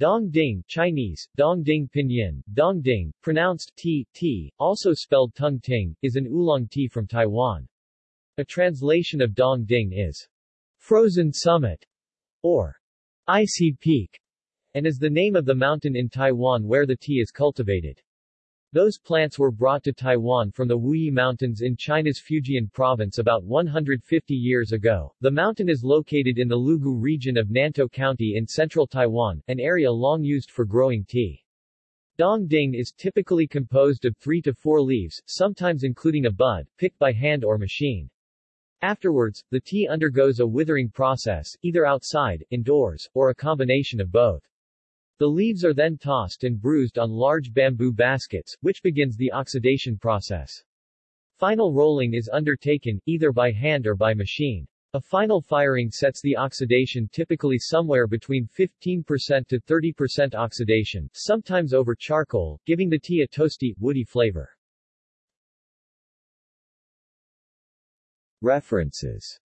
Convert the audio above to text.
Dongding Chinese, Dongding Pinyin, Dongding, pronounced T, T, also spelled Tung Ting, is an oolong tea from Taiwan. A translation of Dong Ding is frozen summit or icy peak, and is the name of the mountain in Taiwan where the tea is cultivated. Those plants were brought to Taiwan from the Wuyi Mountains in China's Fujian province about 150 years ago. The mountain is located in the Lugu region of Nantou County in central Taiwan, an area long used for growing tea. Dong Ding is typically composed of three to four leaves, sometimes including a bud, picked by hand or machine. Afterwards, the tea undergoes a withering process, either outside, indoors, or a combination of both. The leaves are then tossed and bruised on large bamboo baskets, which begins the oxidation process. Final rolling is undertaken, either by hand or by machine. A final firing sets the oxidation typically somewhere between 15% to 30% oxidation, sometimes over charcoal, giving the tea a toasty, woody flavor. References